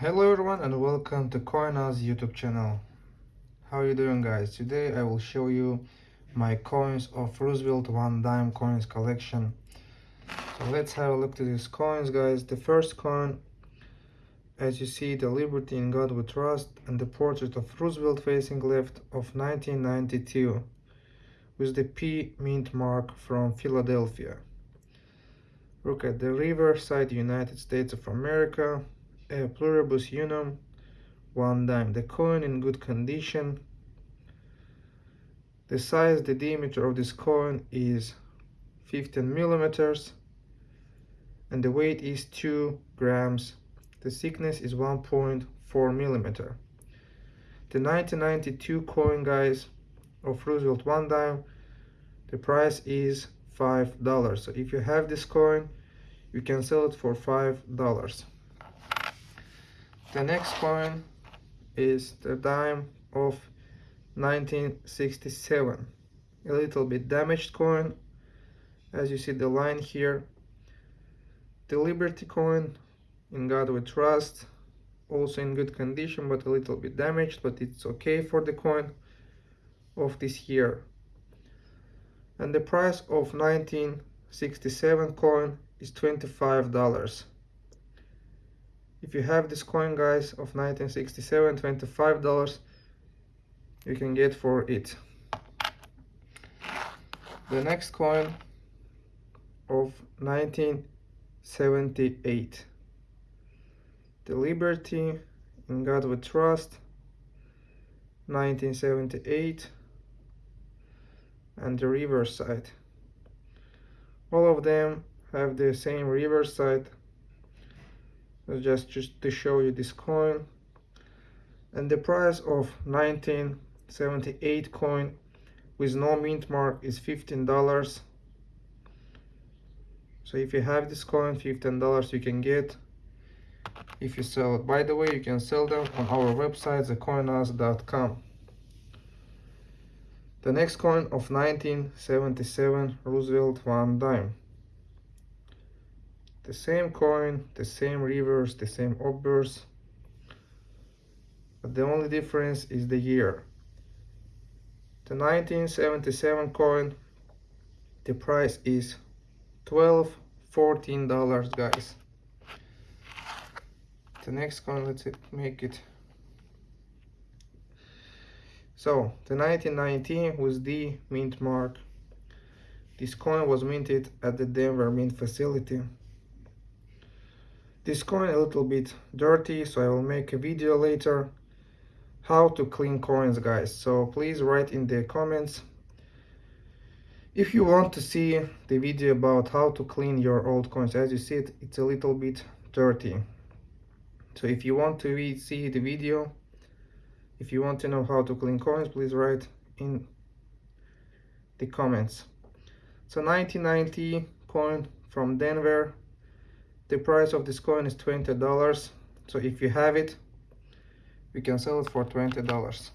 Hello everyone and welcome to CoinOz YouTube channel. How are you doing guys? Today I will show you my coins of Roosevelt One Dime coins collection. So let's have a look to these coins guys. The first coin as you see the Liberty in God We Trust and the portrait of Roosevelt facing left of 1992 with the P mint mark from Philadelphia. Look at the reverse side United States of America pluribus unum, one dime. The coin in good condition. The size, the diameter of this coin is 15 millimeters and the weight is 2 grams. The thickness is 1.4 millimeter. The 1992 coin, guys, of Roosevelt one dime, the price is $5. So if you have this coin, you can sell it for $5. The next coin is the dime of 1967. A little bit damaged coin. As you see the line here. The Liberty coin, in God we trust. Also in good condition, but a little bit damaged, but it's okay for the coin of this year. And the price of 1967 coin is $25 if you have this coin guys of 1967 25 dollars you can get for it. The next coin of 1978 the liberty in god we trust 1978 and the reverse side all of them have the same reverse side just just to show you this coin. And the price of 1978 coin with no mint mark is $15 so if you have this coin $15 you can get. If you sell it by the way you can sell them on our website thecoinoz.com the next coin of 1977 Roosevelt one dime the same coin the same reverse the same obverse but the only difference is the year. The 1977 coin the price is 12 14 dollars guys. The next coin let's make it. So the 1919 was the mint mark. This coin was minted at the Denver mint facility this coin a little bit dirty so I will make a video later how to clean coins guys. So please write in the comments if you want to see the video about how to clean your old coins. As you see it it's a little bit dirty. So if you want to see the video if you want to know how to clean coins please write in the comments. So 1990 coin from Denver the price of this coin is $20 so if you have it we can sell it for $20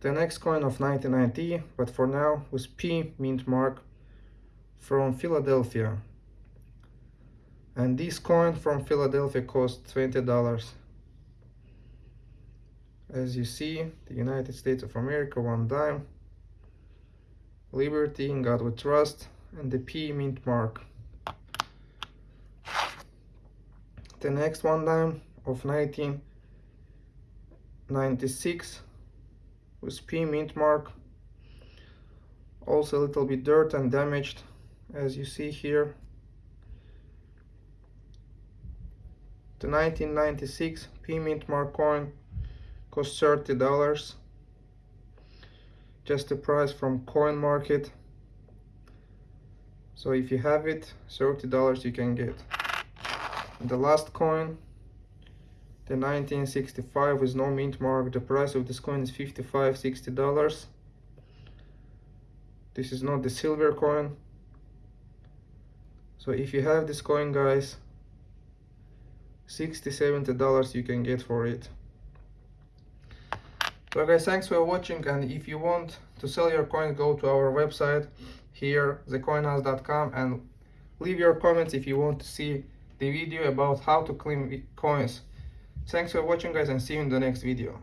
the next coin of 1990 but for now was P mint mark from Philadelphia. And this coin from Philadelphia cost $20 as you see the United States of America one dime. Liberty in God we trust and the P mint mark the next one dime of 1996 with P mint mark also a little bit dirt and damaged as you see here. The 1996 P mint mark coin cost 30 dollars just the price from coin market. So if you have it 30 dollars you can get the last coin. The 1965 with no mint mark. The price of this coin is 55 60 dollars. This is not the silver coin. So if you have this coin guys 60 70 dollars you can get for it. So guys thanks for watching and if you want to sell your coin go to our website here thecoinoz.com and leave your comments if you want to see the video about how to clean coins Thanks for watching guys and see you in the next video.